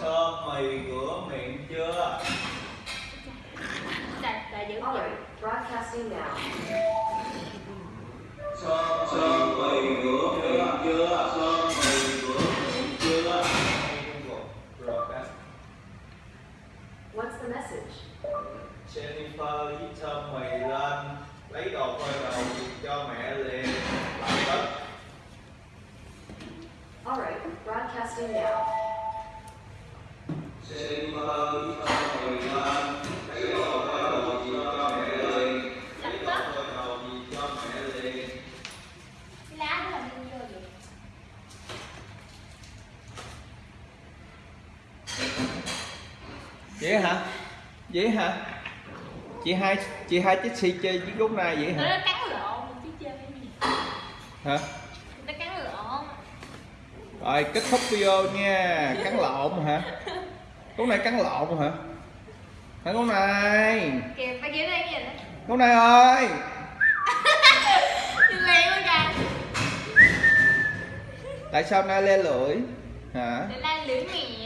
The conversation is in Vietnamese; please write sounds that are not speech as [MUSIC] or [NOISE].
Sơm mì ngửa miệng chưa? Broadcasting now. Sơm sơm mì ngửa miệng chưa? Sơm mì ngửa miệng chưa? What's the message? Jennifer hít sơm mì lên, lấy đồ phơi đầu cho mẹ liền. Làm đất. Alright, broadcasting now vậy hả? Vậy hả? Chị hai chị hai chiếc xì chơi với gốc này vậy nó hả cắn lộn chứ chơi hả? Nó cắn lộn. Rồi kết thúc video nha cắn lộn hả gốc này cắn lộn hả? Hả gốc này? Kìa ba đây gì đó. Gốc này ơi! [LAUGHS] Kìa. Tại sao nay le lưỡi? Hả? Để lưỡi mẹ